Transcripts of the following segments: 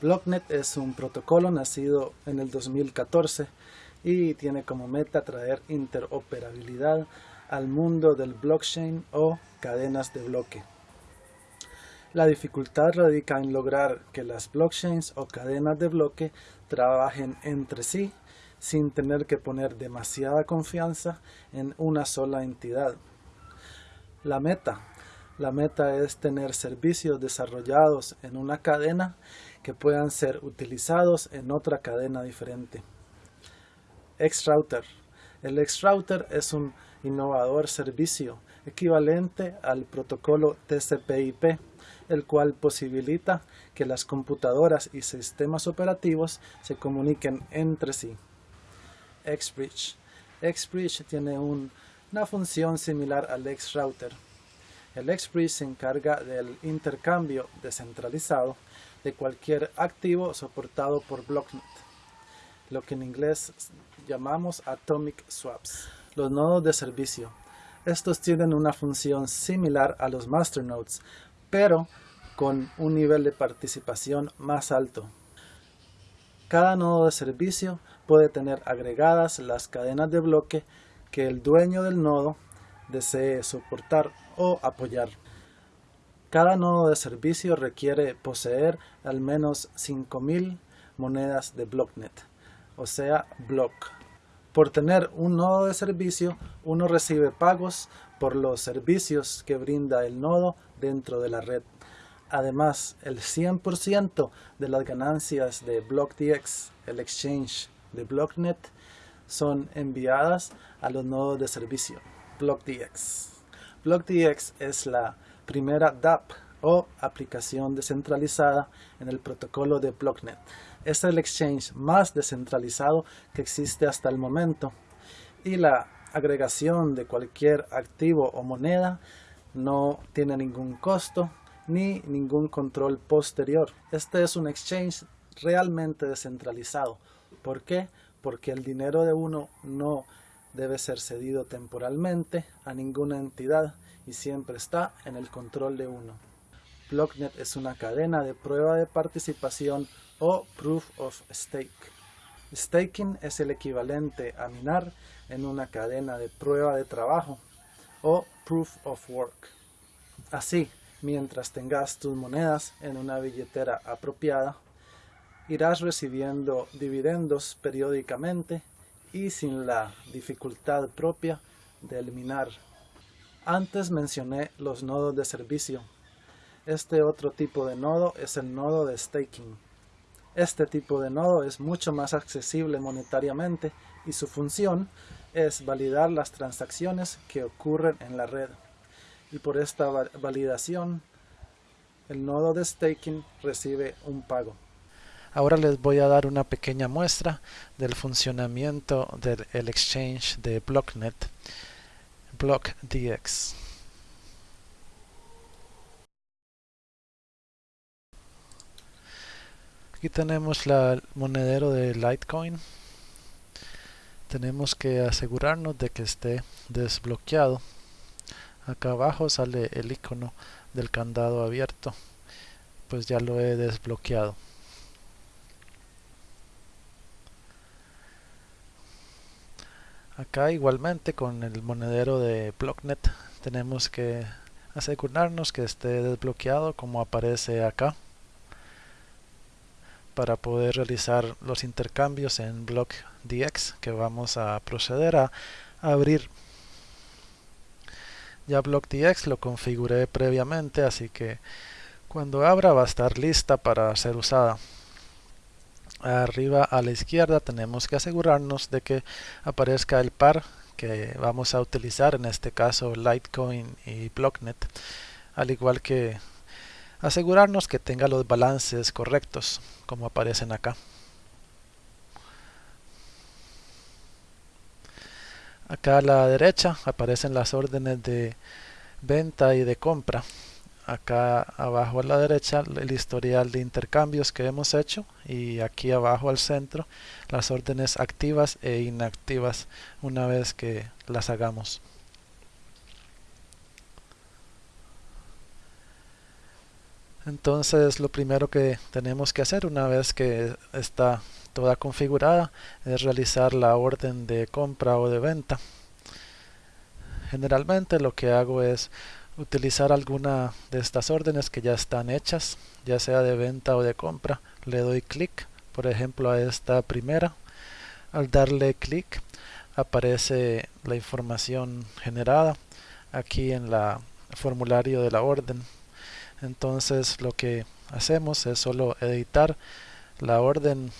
BlockNet es un protocolo nacido en el 2014 y tiene como meta traer interoperabilidad al mundo del blockchain o cadenas de bloque. La dificultad radica en lograr que las blockchains o cadenas de bloque trabajen entre sí sin tener que poner demasiada confianza en una sola entidad. La meta. La meta es tener servicios desarrollados en una cadena que puedan ser utilizados en otra cadena diferente. Xrouter. El Xrouter es un innovador servicio equivalente al protocolo TCP/IP, el cual posibilita que las computadoras y sistemas operativos se comuniquen entre sí. XBridge. XBridge tiene una función similar al Xrouter. El XBridge se encarga del intercambio descentralizado de cualquier activo soportado por BlockNet, lo que en inglés llamamos Atomic Swaps. Los nodos de servicio. Estos tienen una función similar a los masternodes, pero con un nivel de participación más alto. Cada nodo de servicio puede tener agregadas las cadenas de bloque que el dueño del nodo desee soportar o apoyar. Cada nodo de servicio requiere poseer al menos 5.000 monedas de BlockNet, o sea, block. Por tener un nodo de servicio, uno recibe pagos por los servicios que brinda el nodo dentro de la red. Además, el 100% de las ganancias de BlockDX, el exchange de BlockNet, son enviadas a los nodos de servicio. BlockDX. BlockDX es la primera DApp o aplicación descentralizada en el protocolo de BlockNet. Es el exchange más descentralizado que existe hasta el momento y la agregación de cualquier activo o moneda no tiene ningún costo ni ningún control posterior. Este es un exchange realmente descentralizado. ¿Por qué? Porque el dinero de uno no debe ser cedido temporalmente a ninguna entidad y siempre está en el control de uno. BlockNet es una cadena de prueba de participación o Proof of Stake. Staking es el equivalente a minar en una cadena de prueba de trabajo o Proof of Work. Así, mientras tengas tus monedas en una billetera apropiada, irás recibiendo dividendos periódicamente y sin la dificultad propia de eliminar antes mencioné los nodos de servicio. Este otro tipo de nodo es el nodo de staking. Este tipo de nodo es mucho más accesible monetariamente y su función es validar las transacciones que ocurren en la red. Y por esta validación, el nodo de staking recibe un pago. Ahora les voy a dar una pequeña muestra del funcionamiento del exchange de BlockNet. BlockDX. Aquí tenemos el monedero de Litecoin. Tenemos que asegurarnos de que esté desbloqueado. Acá abajo sale el icono del candado abierto. Pues ya lo he desbloqueado. Acá igualmente con el monedero de Blocknet tenemos que asegurarnos que esté desbloqueado como aparece acá para poder realizar los intercambios en BlockDX que vamos a proceder a abrir. Ya BlockDX lo configuré previamente así que cuando abra va a estar lista para ser usada arriba a la izquierda tenemos que asegurarnos de que aparezca el par que vamos a utilizar en este caso Litecoin y Blocknet al igual que asegurarnos que tenga los balances correctos como aparecen acá. Acá a la derecha aparecen las órdenes de venta y de compra acá abajo a la derecha el historial de intercambios que hemos hecho y aquí abajo al centro las órdenes activas e inactivas una vez que las hagamos. entonces lo primero que tenemos que hacer una vez que está toda configurada es realizar la orden de compra o de venta generalmente lo que hago es utilizar alguna de estas órdenes que ya están hechas ya sea de venta o de compra. Le doy clic por ejemplo a esta primera. Al darle clic aparece la información generada aquí en la formulario de la orden. Entonces lo que hacemos es solo editar la orden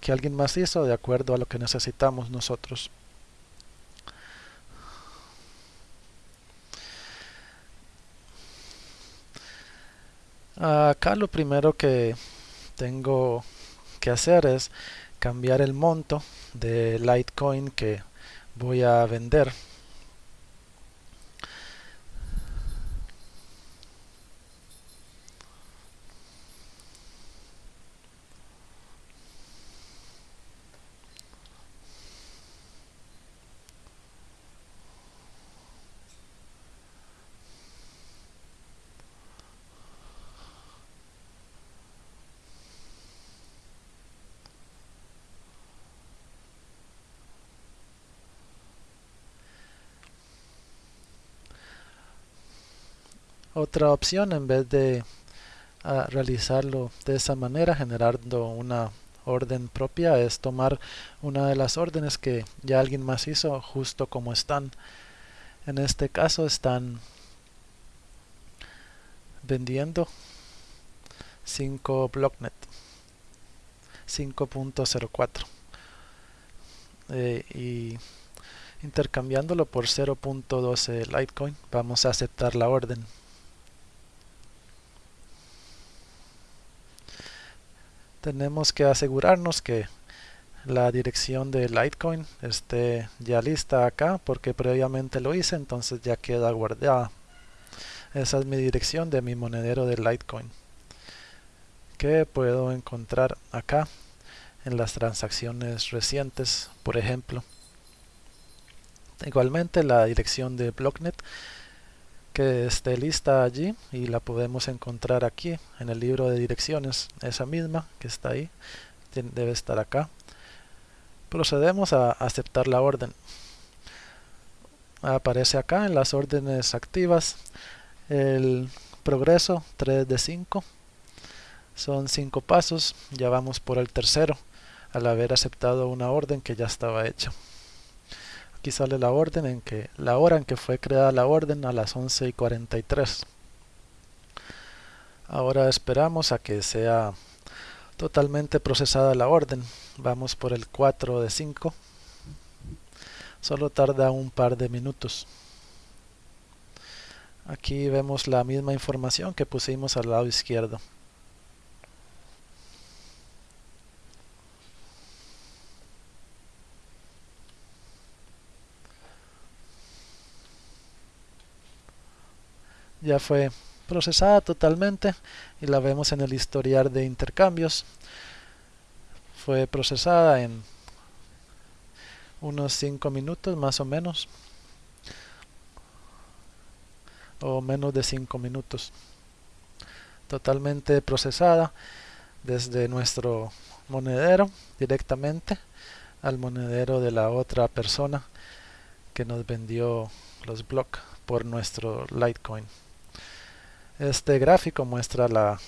que alguien más hizo de acuerdo a lo que necesitamos nosotros acá lo primero que tengo que hacer es cambiar el monto de Litecoin que voy a vender otra opción en vez de ah, realizarlo de esa manera generando una orden propia es tomar una de las órdenes que ya alguien más hizo justo como están. En este caso están vendiendo 5 blocknet 5.04 eh, y intercambiándolo por 0.12 Litecoin vamos a aceptar la orden tenemos que asegurarnos que la dirección de Litecoin esté ya lista acá porque previamente lo hice entonces ya queda guardada. Esa es mi dirección de mi monedero de Litecoin que puedo encontrar acá en las transacciones recientes por ejemplo. Igualmente la dirección de Blocknet que esté lista allí y la podemos encontrar aquí en el libro de direcciones. Esa misma que está ahí debe estar acá. Procedemos a aceptar la orden. Aparece acá en las órdenes activas el progreso 3 de 5 son 5 pasos ya vamos por el tercero al haber aceptado una orden que ya estaba hecha Aquí sale la orden en que la hora en que fue creada la orden a las 11 y 43. Ahora esperamos a que sea totalmente procesada la orden. Vamos por el 4 de 5. Solo tarda un par de minutos. Aquí vemos la misma información que pusimos al lado izquierdo. Ya fue procesada totalmente y la vemos en el historial de intercambios fue procesada en unos 5 minutos más o menos o menos de 5 minutos totalmente procesada desde nuestro monedero directamente al monedero de la otra persona que nos vendió los blocks por nuestro Litecoin. Este gráfico muestra la,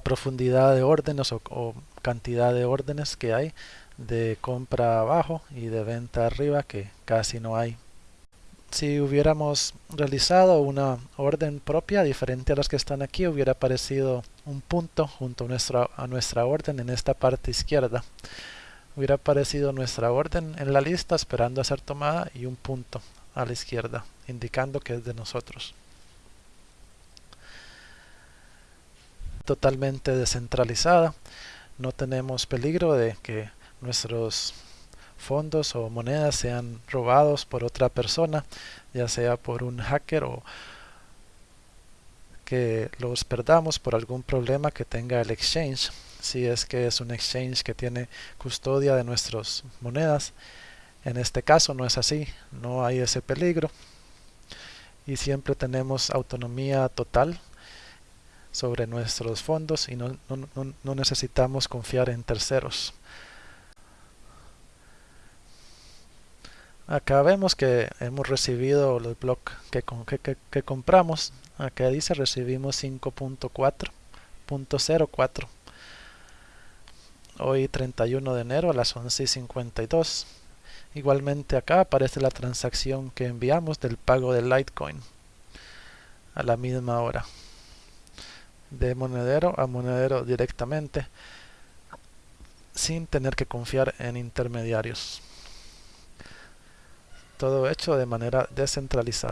profundidad de órdenes o, cantidad de órdenes que hay de compra abajo y de venta arriba que casi no hay. Si hubiéramos realizado una orden propia diferente a las que están aquí, hubiera aparecido un punto junto a nuestra, a nuestra orden en esta parte izquierda. Hubiera aparecido nuestra orden en la lista esperando a ser tomada y un punto a la izquierda, indicando que es de nosotros. Totalmente descentralizada. No tenemos peligro de que nuestros fondos o monedas sean robados por otra persona, ya sea por un hacker o que los perdamos por algún problema que tenga el exchange. Si es que es un exchange que tiene custodia de nuestras monedas. En este caso no es así, no hay ese peligro y siempre tenemos autonomía total sobre nuestros fondos y no, no necesitamos confiar en terceros. Acá vemos que hemos recibido los bloques que, que, compramos. Acá dice recibimos 5.4.04. Hoy 31 de enero a las 11.52. Igualmente acá aparece la transacción que enviamos del pago de Litecoin a la misma hora. De monedero a monedero directamente sin tener que confiar en intermediarios todo hecho de manera descentralizada.